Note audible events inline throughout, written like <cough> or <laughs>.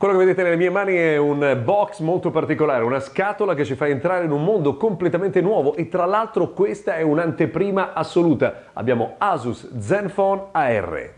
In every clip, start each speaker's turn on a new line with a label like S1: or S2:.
S1: Quello che vedete nelle mie mani è un box molto particolare, una scatola che ci fa entrare in un mondo completamente nuovo e tra l'altro questa è un'anteprima assoluta. Abbiamo Asus Zenfone AR.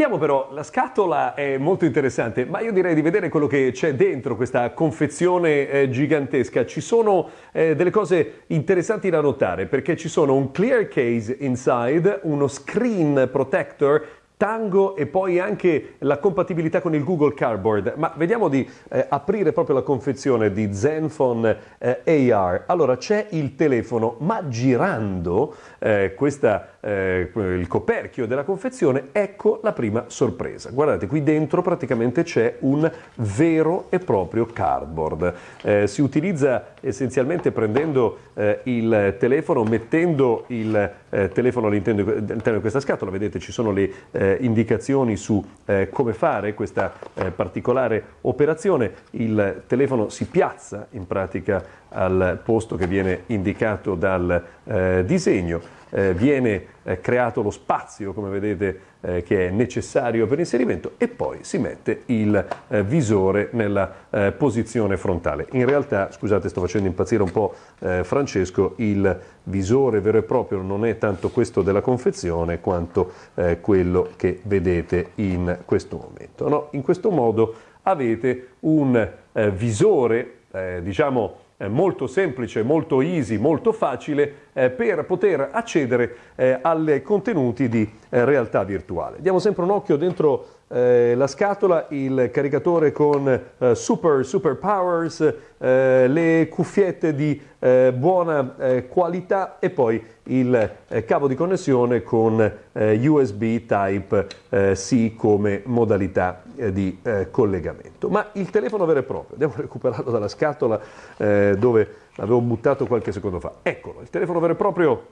S1: Vediamo però, la scatola è molto interessante, ma io direi di vedere quello che c'è dentro questa confezione eh, gigantesca. Ci sono eh, delle cose interessanti da notare perché ci sono un clear case inside, uno screen protector Tango e poi anche la compatibilità con il Google Cardboard. Ma vediamo di eh, aprire proprio la confezione di Zenfone eh, AR. Allora c'è il telefono, ma girando eh, questa, eh, il coperchio della confezione, ecco la prima sorpresa. Guardate, qui dentro praticamente c'è un vero e proprio cardboard. Eh, si utilizza essenzialmente prendendo eh, il telefono, mettendo il telefono all'interno di questa scatola. Vedete, ci sono le eh, indicazioni su eh, come fare questa eh, particolare operazione. Il telefono si piazza in pratica al posto che viene indicato dal eh, disegno. Eh, viene eh, creato lo spazio, come vedete, eh, che è necessario per l'inserimento e poi si mette il eh, visore nella eh, posizione frontale. In realtà, scusate, sto facendo impazzire un po' eh, Francesco, il visore vero e proprio non è tanto questo della confezione quanto quello che vedete in questo momento. No? In questo modo avete un visore, diciamo, molto semplice, molto easy, molto facile eh, per poter accedere eh, ai contenuti di eh, realtà virtuale. Diamo sempre un occhio dentro eh, la scatola, il caricatore con eh, super, super powers, eh, le cuffiette di buona qualità e poi il cavo di connessione con USB Type-C come modalità di collegamento. Ma il telefono vero e proprio, andiamo a <laughs> recuperarlo dalla scatola dove l'avevo buttato qualche secondo fa. Eccolo, il telefono vero e proprio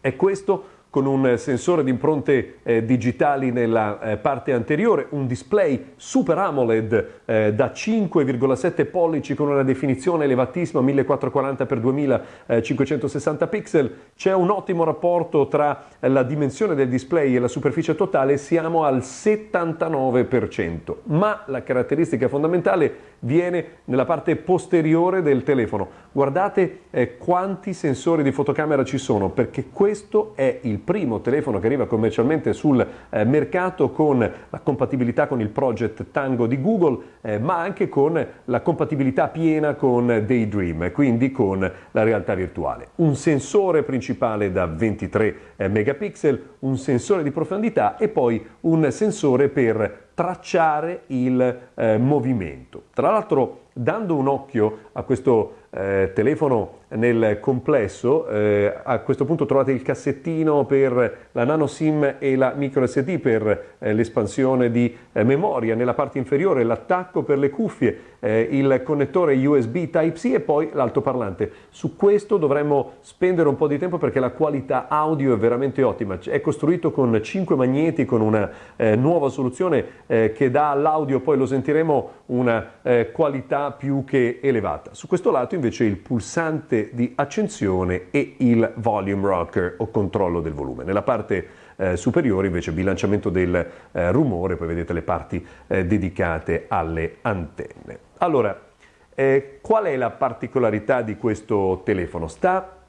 S1: è questo con un sensore di impronte eh, digitali nella eh, parte anteriore, un display Super AMOLED eh, da 5,7 pollici con una definizione elevatissima 1440x2560 pixel, c'è un ottimo rapporto tra la dimensione del display e la superficie totale, siamo al 79%, ma la caratteristica fondamentale viene nella parte posteriore del telefono. Guardate eh, quanti sensori di fotocamera ci sono, perché questo è il primo telefono che arriva commercialmente sul eh, mercato con la compatibilità con il project Tango di Google, eh, ma anche con la compatibilità piena con Daydream, quindi con la realtà virtuale. Un sensore principale da 23 eh, megapixel, un sensore di profondità e poi un sensore per tracciare il eh, movimento. Tra l'altro, dando un occhio a questo eh, telefono nel complesso, eh, a questo punto trovate il cassettino per la nano SIM e la micro SD per eh, l'espansione di eh, memoria, nella parte inferiore l'attacco per le cuffie, eh, il connettore USB Type-C e poi l'altoparlante. Su questo dovremmo spendere un po' di tempo perché la qualità audio è veramente ottima. È costruito con 5 magneti, con una eh, nuova soluzione che dà all'audio, poi lo sentiremo, una qualità più che elevata. Su questo lato invece il pulsante di accensione e il volume rocker o controllo del volume. Nella parte eh, superiore invece bilanciamento del eh, rumore, poi vedete le parti eh, dedicate alle antenne. Allora, eh, qual è la particolarità di questo telefono? Sta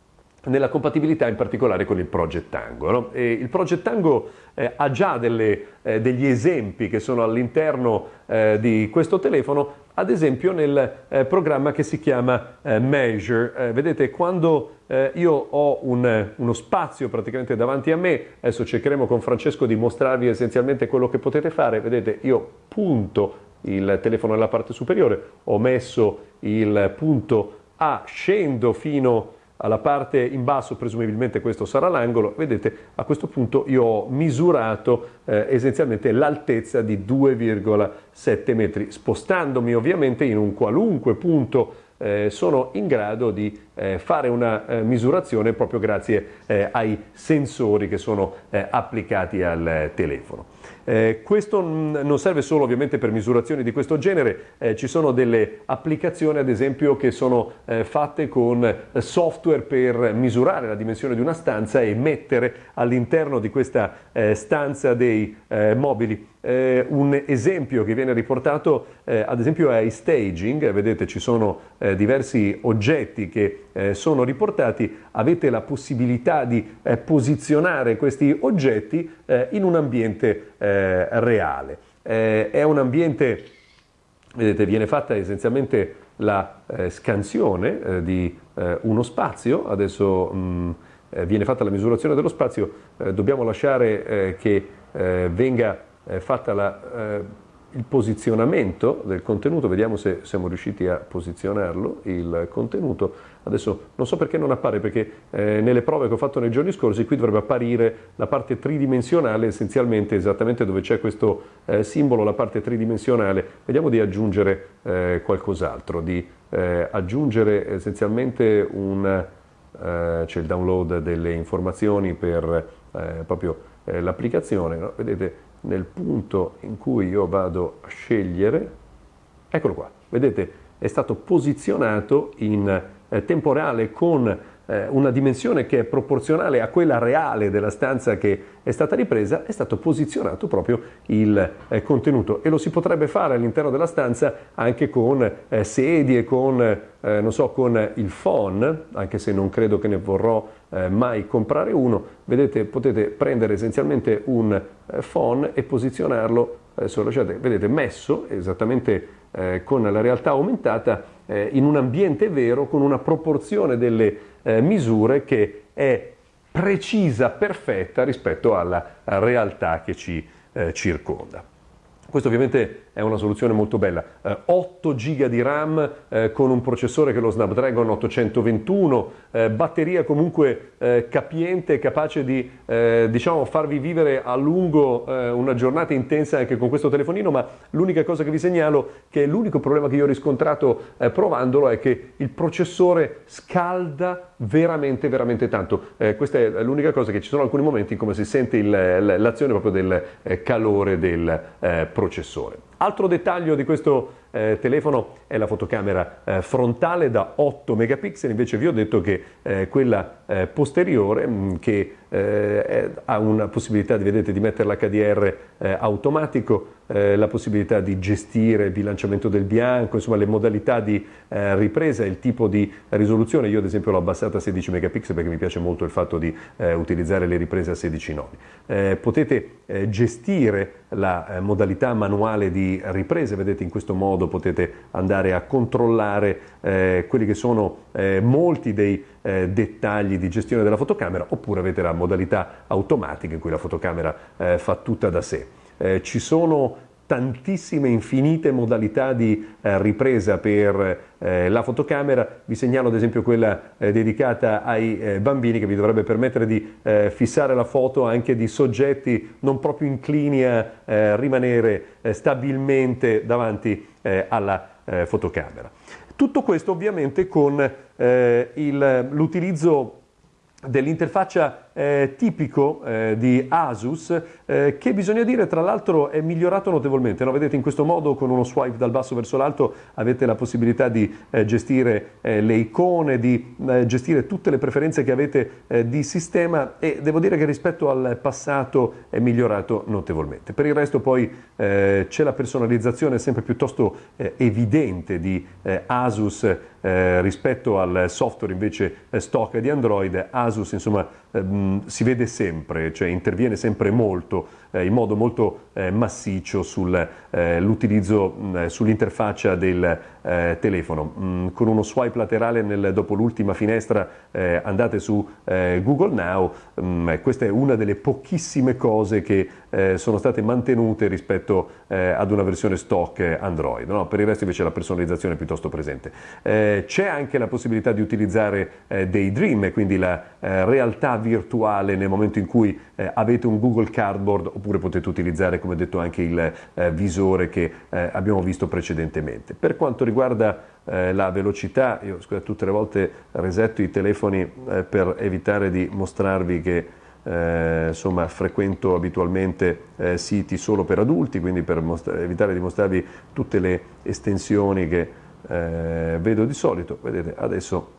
S1: nella compatibilità in particolare con il Project Tango. No? il Project Tango eh, ha già delle, eh, degli esempi che sono all'interno eh, di questo telefono, ad esempio nel eh, programma che si chiama eh, Measure. Eh, vedete, quando io ho un, uno spazio praticamente davanti a me, adesso cercheremo con Francesco di mostrarvi essenzialmente quello che potete fare, vedete, io punto il telefono nella parte superiore, ho messo il punto A, scendo fino a alla parte in basso presumibilmente questo sarà l'angolo, vedete a questo punto io ho misurato eh, essenzialmente l'altezza di 2,7 metri, spostandomi ovviamente in un qualunque punto eh, sono in grado di eh, fare una eh, misurazione proprio grazie eh, ai sensori che sono eh, applicati al telefono. Eh, questo non serve solo ovviamente per misurazioni di questo genere, eh, ci sono delle applicazioni ad esempio che sono eh, fatte con software per misurare la dimensione di una stanza e mettere all'interno di questa eh, stanza dei eh, mobili. Eh, un esempio che viene riportato ad esempio è staging, vedete ci sono diversi oggetti che sono riportati, avete la possibilità di posizionare questi oggetti in un ambiente eh, reale. Eh, è un ambiente, vedete, viene fatta essenzialmente la eh, scansione eh, di eh, uno spazio, adesso mh, mm, eh, viene fatta la misurazione dello spazio, dobbiamo lasciare che venga fatta la il posizionamento del contenuto, vediamo se siamo riusciti a posizionarlo, il contenuto. Adesso non so perché non appare, perché eh, nelle prove che ho fatto nei giorni scorsi qui dovrebbe apparire la parte tridimensionale, essenzialmente esattamente dove c'è questo eh, simbolo, la parte tridimensionale. Vediamo di aggiungere eh, qualcos'altro, di eh, aggiungere essenzialmente un, eh, c'è il download delle informazioni per eh, proprio l'applicazione, no? vedete nel punto in cui io vado a scegliere, eccolo qua, vedete è stato posizionato in eh, tempo reale con eh, una dimensione che è proporzionale a quella reale della stanza che è stata ripresa, è stato posizionato proprio il eh, contenuto. E lo si potrebbe fare all'interno della stanza anche con eh, sedie, con, eh, so, con il phone, anche se non credo che ne vorrò eh, mai comprare uno, vedete potete prendere essenzialmente un eh, phone e posizionarlo, adesso lasciate, vedete messo esattamente con la realtà aumentata in un ambiente vero con una proporzione delle eh, misure che è precisa, perfetta rispetto alla realtà che ci eh, circonda. Questo ovviamente è una soluzione molto bella. Eh, 8 GB di RAM eh, con un processore che è lo Snapdragon 821, eh, batteria comunque eh, capiente, capace di eh, diciamo, farvi vivere a lungo eh, una giornata intensa anche con questo telefonino, ma l'unica cosa che vi segnalo, che è l'unico problema che io ho riscontrato provandolo, è che il processore scalda veramente, veramente tanto. questa è l'unica cosa che ci sono alcuni momenti come si sente il, l'azione proprio del calore del processore. Altro dettaglio di questo eh, telefono è la fotocamera eh, frontale da 8 megapixel, invece vi ho detto che eh, quella eh, posteriore mh, mm, che eh, ha una possibilità vedete, di mettere l'HDR eh, automatico, la possibilità di gestire il bilanciamento del bianco, insomma le modalità di ripresa, il tipo di risoluzione. Io ad esempio l'ho abbassata a 16 megapixel perché mi piace molto il fatto di utilizzare le riprese a 16 nodi. potete gestire la modalità manuale di riprese, vedete in questo modo modo potete andare a controllare eh, quelli che sono eh, molti dei eh, dettagli di gestione della fotocamera oppure avete la modalità automatica in cui la fotocamera eh, fa tutta da sé. Eh, ci sono tantissime, infinite modalità di eh, ripresa per eh, la fotocamera. Vi segnalo ad esempio quella eh, dedicata ai eh, bambini che vi dovrebbe permettere di eh, fissare la foto anche di soggetti non proprio inclini a eh, rimanere stabilmente davanti alla fotocamera. Tutto questo ovviamente con l'utilizzo dell'interfaccia eh, tipico eh, di Asus eh, che bisogna dire tra l'altro è migliorato notevolmente. No? Vedete in questo modo con uno swipe dal basso verso l'alto avete la possibilità di eh, gestire eh, le icone, di eh, gestire tutte le preferenze che avete di sistema e devo dire che rispetto al passato è migliorato notevolmente. Per il resto poi c'è la personalizzazione sempre piuttosto evidente di Asus rispetto al software invece stock di Android. Asus insomma ehm, si vede sempre, cioè interviene sempre molto, eh, in modo molto eh, massiccio sull'utilizzo, eh, eh, sull'interfaccia del eh, telefono. Mm, con uno swipe laterale nel, dopo l'ultima finestra eh, andate su Google Now, mm, questa è una delle pochissime cose che sono state mantenute rispetto ad una versione stock Android. No? Per il resto invece la personalizzazione è piuttosto presente. c'è anche la possibilità di utilizzare Daydream, quindi la realtà virtuale nel momento in cui eh, avete un Google Cardboard oppure potete utilizzare come detto anche il eh, visore che eh, abbiamo visto precedentemente. Per quanto riguarda riguarda eh, la velocità, io scusate, tutte le volte resetto i telefoni eh, per evitare di mostrarvi che eh, insomma, frequento abitualmente eh, siti solo per adulti, quindi per evitare di mostrarvi tutte le estensioni che eh, vedo di solito. Vedete, adesso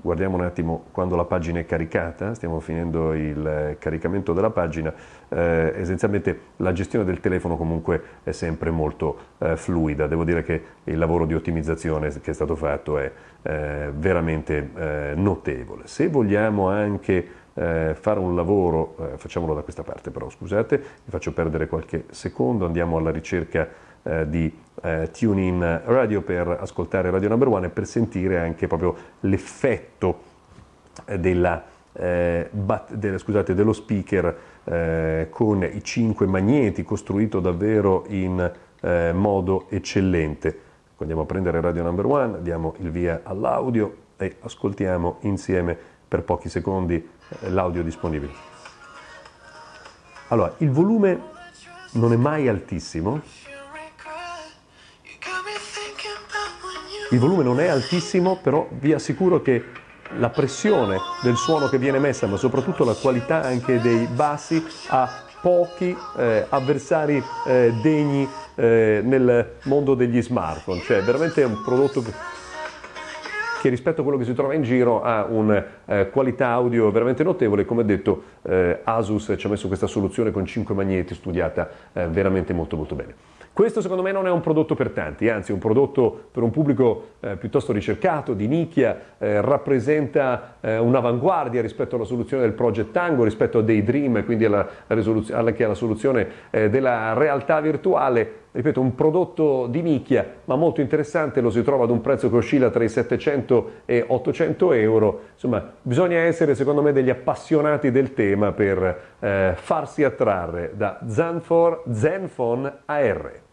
S1: guardiamo un attimo quando la pagina è caricata, stiamo finendo il caricamento della pagina, eh, essenzialmente la gestione del telefono comunque è sempre molto eh, fluida, devo dire che il lavoro di ottimizzazione che è stato fatto è eh, veramente eh, notevole. Se vogliamo anche eh, fare un lavoro, eh, facciamolo da questa parte però scusate, vi faccio perdere qualche secondo, andiamo alla ricerca eh, di eh, TuneIn Radio per ascoltare Radio Number One e per sentire anche proprio l'effetto eh, della, eh, bat, della, scusate, dello speaker con i cinque magneti costruito davvero in modo eccellente. Andiamo a prendere Radio Number One, diamo il via all'audio e ascoltiamo insieme per pochi secondi eh, l'audio disponibile. Allora, il volume non è mai altissimo. Il volume non è altissimo, però vi assicuro che la pressione del suono che viene messa, ma soprattutto la qualità anche dei bassi, ha pochi eh, avversari eh, degni eh, nel mondo degli smartphone. Cioè, veramente è un prodotto che rispetto a quello che si trova in giro ha una eh, qualità audio veramente notevole. Come detto, eh, Asus ci ha messo questa soluzione con 5 magneti studiata eh, veramente molto molto bene. Questo secondo me non è un prodotto per tanti, anzi è un prodotto per un pubblico eh, piuttosto ricercato, di nicchia, eh, rappresenta eh, un'avanguardia rispetto alla soluzione del Project Tango, rispetto a Daydream, quindi alla, alla, alla soluzione eh, della realtà virtuale. Ripeto, un prodotto di nicchia, ma molto interessante, lo si trova ad un prezzo che oscilla tra i 700 e 800 euro. Insomma, bisogna essere secondo me degli appassionati del tema per eh, farsi attrarre da Zenfone AR.